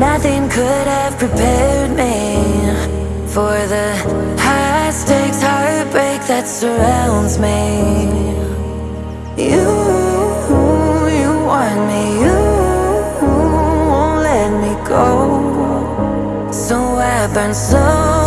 Nothing could have prepared me For the high stakes heartbreak that surrounds me. You, you want me, you won't let me go. So I burn slow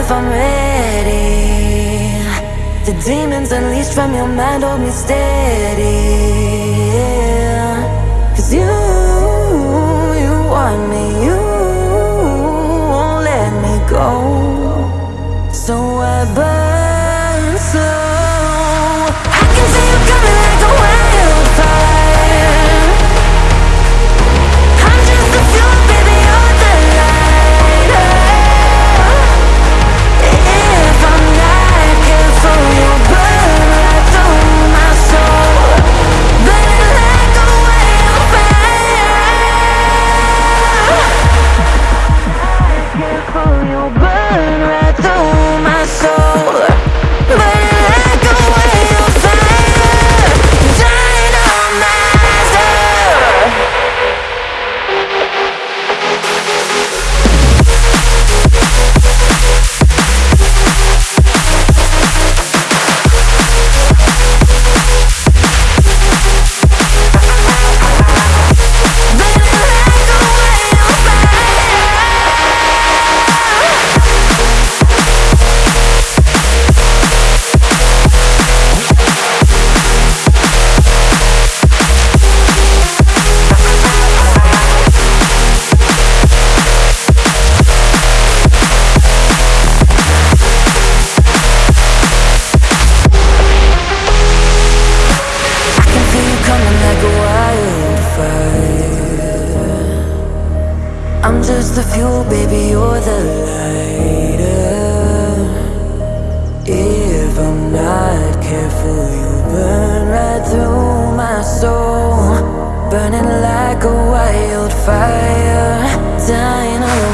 if I'm ready? The demons unleashed from your mind hold me steady. yeah. Cause you, you want me, I'm just the fuel, baby, you're the lighter. If I'm not careful, you burn right through my soul. Burning like a wildfire, dying on